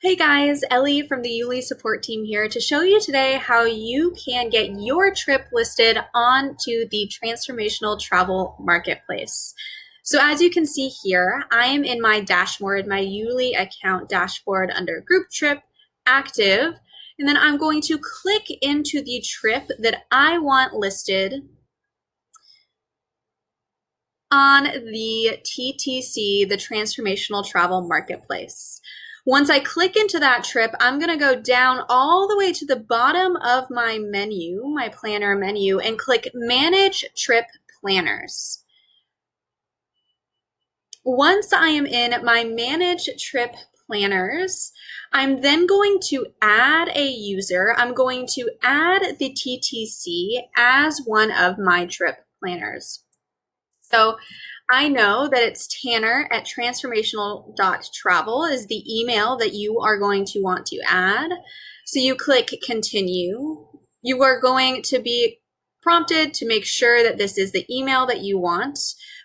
Hey guys, Ellie from the YouLi support team here to show you today how you can get your trip listed onto the Transformational Travel Marketplace. So as you can see here, I am in my dashboard, my YouLi account dashboard under Group Trip, Active, and then I'm going to click into the trip that I want listed on the TTC, the Transformational Travel Marketplace. Once I click into that trip, I'm going to go down all the way to the bottom of my menu, my planner menu, and click Manage Trip Planners. Once I am in my Manage Trip Planners, I'm then going to add a user. I'm going to add the TTC as one of my trip planners. So I know that it's Tanner at transformational.travel is the email that you are going to want to add. So you click continue. You are going to be prompted to make sure that this is the email that you want,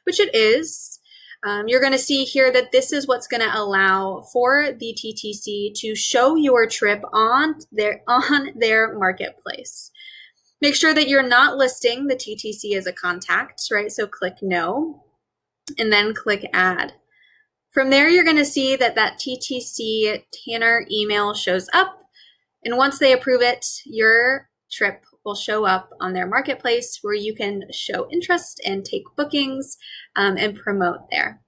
which it is. Um, you're going to see here that this is what's going to allow for the TTC to show your trip on their on their marketplace. Make sure that you're not listing the TTC as a contact, right? So click no and then click add. From there, you're going to see that that TTC Tanner email shows up. And once they approve it, your trip will show up on their marketplace where you can show interest and take bookings um, and promote there.